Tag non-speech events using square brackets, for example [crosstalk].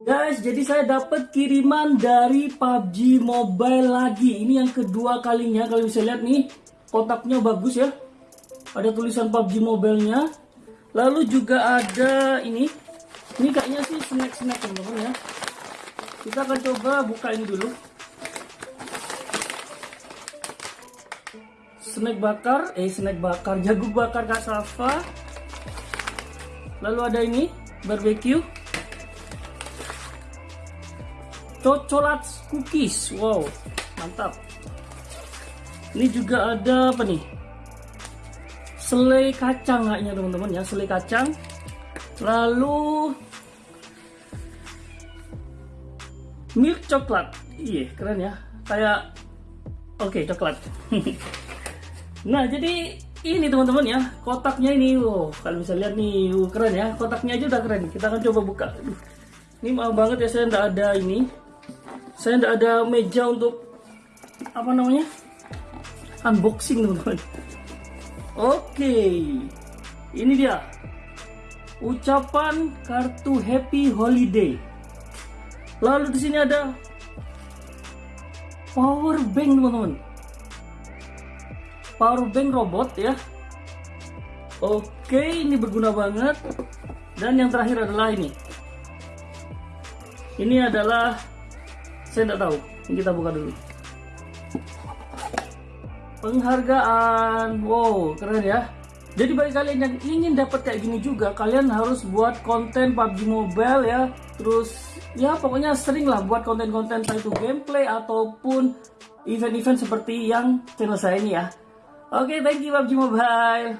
Guys, jadi saya dapat kiriman dari PUBG Mobile lagi. Ini yang kedua kalinya. Kalau bisa lihat nih, kotaknya bagus ya. Ada tulisan PUBG Mobile-nya. Lalu juga ada ini. Ini kayaknya sih snack-snack teman-teman ya. Kita akan coba buka ini dulu. Snack bakar, eh snack bakar, [laughs] jagung bakar Kak Safa. Lalu ada ini, barbecue. Cocolat cookies. Wow, mantap. Ini juga ada apa nih? Selai kacang kayaknya teman-teman ya, selai kacang. Lalu milk coklat. Iya, keren ya. Kayak oke, okay, coklat. [laughs] nah, jadi ini teman-teman ya, kotaknya ini. Wow, kalau bisa lihat nih, wow, keren ya. Kotaknya aja udah keren. Kita akan coba buka. Ini maaf banget ya saya tidak ada ini saya tidak ada meja untuk apa namanya unboxing teman-teman. Oke ini dia. Ucapan kartu happy holiday. Lalu di sini ada power bank teman-teman. Power bank robot ya. Oke ini berguna banget. Dan yang terakhir adalah ini. Ini adalah saya tidak tahu. Ini kita buka dulu. Penghargaan. Wow keren ya. Jadi bagi kalian yang ingin dapat kayak gini juga kalian harus buat konten PUBG Mobile ya. Terus ya pokoknya sering lah buat konten-konten itu gameplay ataupun event-event seperti yang channel saya ini ya. Oke okay, thank you PUBG Mobile